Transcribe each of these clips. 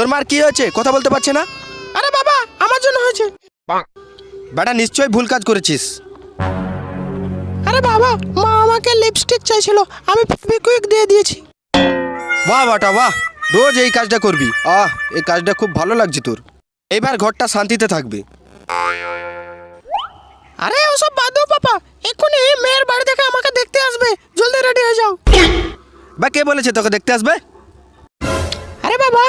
তোর মার কি হয়েছে? কথা বলতে পারছে না? আরে বাবা আমার জন্য হয়েছে। বেটা নিশ্চয়ই ভুল কাজ করেছিস। আরে বাবা মা আমাকে লিপস্টিক চাইছিল। আমি ফেভিকুইক দিয়ে দিয়েছি। বাহ বাটা বাহ। রোজ এই কাজটা করবি। আহ এই কাজটা খুব ভালো লাগছে তোর। এবার ঘরটা শান্তিতে থাকবে। আরে ওসব বাদ দাও পাপা। এক্ষুনি মেয়ের বাড়ি থেকে আমাকে দেখতে আসবে। জলদি রেডি হয়ে যাও। বা কে বলেছে তোকে দেখতে আসবে? আরে বাবা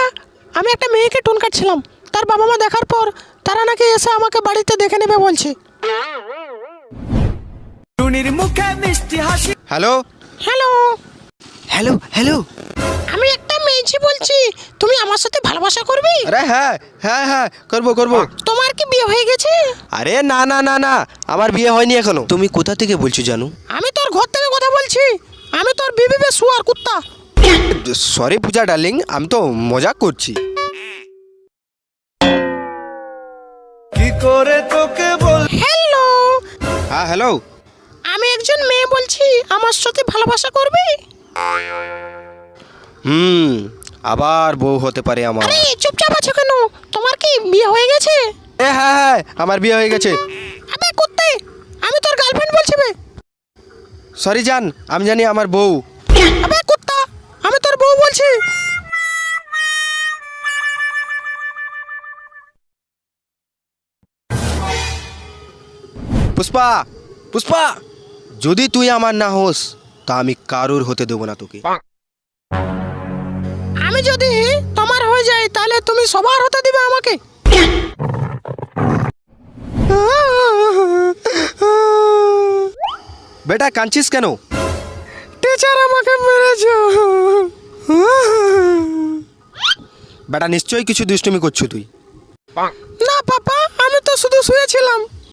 আমি একটা মেয়েকে টোন কাটছিলাম। তার বাবা মা দেখার পর তারা নাকি এসে আমাকে বাড়িতে দেখে নেবে বলছে। টুনির মুখে মিষ্টি হাসি। হ্যালো? হ্যালো? Hello hello? আমি একটা মেয়েছি বলছি। তুমি আমার সাথে ভালোবাসা করবি? আরে হ্যাঁ হ্যাঁ হ্যাঁ করব করব। তোমার কি বিয়ে হয়ে গেছে? আরে না না না না আমার বিয়ে হয়নি এখনও। তুমি কোথা থেকে বলছো জানু? আমি তোর ঘর থেকে কথা বলছি। আমি তোর বিবি বে শুয়ার কুত্তা। সরি পূজা ডার্লিং আমি তো মজা করছি। কি করে তোকে বল হ্যালো হ্যাঁ হ্যালো আমি একজন মেয়ে বলছি আমার সাথে ভালোবাসা করবে? হুম আবার বউ হতে পারে আমার। আরে চুপচাপ আছো কেন? তোমার কি বিয়ে হয়ে গেছে? এ হ্যাঁ হ্যাঁ আমার বিয়ে হয়ে গেছে। আবে কুত্তে! আমি তোর গার্লফ্রেন্ড বলছি বে। সরি জান আমি জানি আমার বউ। আবে কুত্তা আমি তোর বউ বলছি? পুষ্পা পুষ্পা যদি তুই আমার না হোস তা আমি কারুর হতে দেবো না তোকে। আমি যদি তোমার হয়ে যাই তাহলে তুমি সবার হতে দিবে আমাকে। বেটা কাঁদছিস কেন? টিচার আমাকে মেরেছে। বেটা নিশ্চয়ই কিছু দুষ্টুমি করছ তুই। না পাপা আমি তো শুধু শুয়েছিলাম।